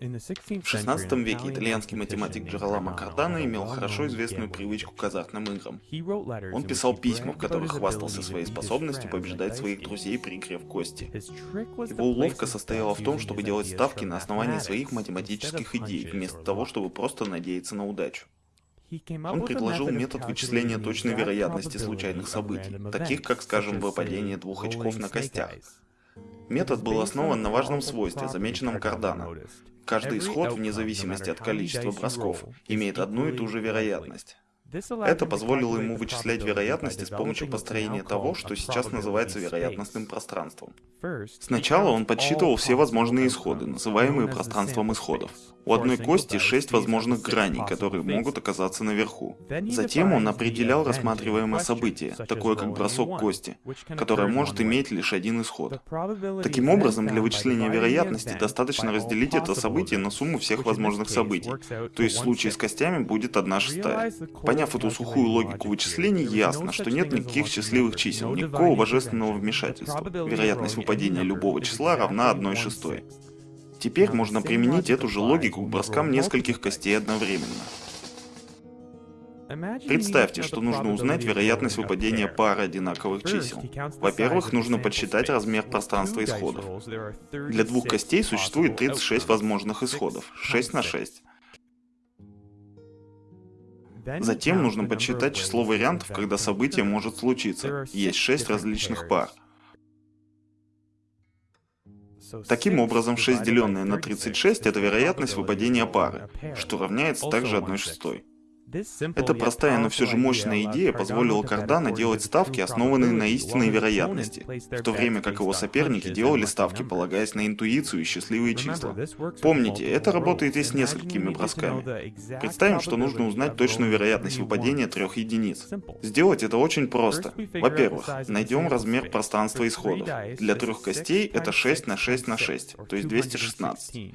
В XVI веке итальянский математик Джероламо Кардано имел хорошо известную привычку к азартным играм. Он писал письма, в которых хвастался своей способностью побеждать своих друзей при игре в кости. Его уловка состояла в том, чтобы делать ставки на основании своих математических идей, вместо того, чтобы просто надеяться на удачу. Он предложил метод вычисления точной вероятности случайных событий, таких как, скажем, выпадение двух очков на костях. Метод был основан на важном свойстве, замеченном Кардано. Каждый исход, вне зависимости от количества бросков, имеет одну и ту же вероятность. Это позволило ему вычислять вероятности с помощью построения того, что сейчас называется вероятностным пространством. Сначала он подсчитывал все возможные исходы, называемые пространством исходов. У одной кости шесть возможных граней, которые могут оказаться наверху. Затем он определял рассматриваемое событие, такое как бросок кости, которое может иметь лишь один исход. Таким образом, для вычисления вероятности достаточно разделить это событие на сумму всех возможных событий. То есть в случае с костями будет одна шестая. Поняв эту сухую логику вычислений, ясно, что нет никаких счастливых чисел, никакого божественного вмешательства. Вероятность выпадения любого числа равна 1 шестой. Теперь можно применить эту же логику к броскам нескольких костей одновременно. Представьте, что нужно узнать вероятность выпадения пары одинаковых чисел. Во-первых, нужно подсчитать размер пространства исходов. Для двух костей существует 36 возможных исходов, 6 на 6. Затем нужно подсчитать число вариантов, когда событие может случиться. Есть 6 различных пар. Таким образом, 6 деленное на 36 это вероятность выпадения пары, что равняется также 1 шестой. Эта простая, но все же мощная идея позволила Кардано делать ставки, основанные на истинной вероятности, в то время как его соперники делали ставки, полагаясь на интуицию и счастливые числа. Помните, это работает и с несколькими бросками. Представим, что нужно узнать точную вероятность выпадения трех единиц. Сделать это очень просто. Во-первых, найдем размер пространства исходов. Для трех костей это 6 на 6 на 6, то есть 216.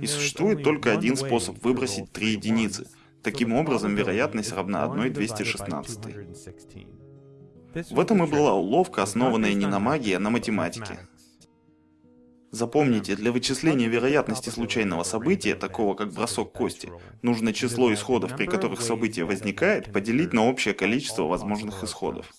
И существует только один способ выбросить три единицы — Таким образом, вероятность равна 1,216. В этом и была уловка, основанная не на магии, а на математике. Запомните, для вычисления вероятности случайного события, такого как бросок кости, нужно число исходов, при которых событие возникает, поделить на общее количество возможных исходов.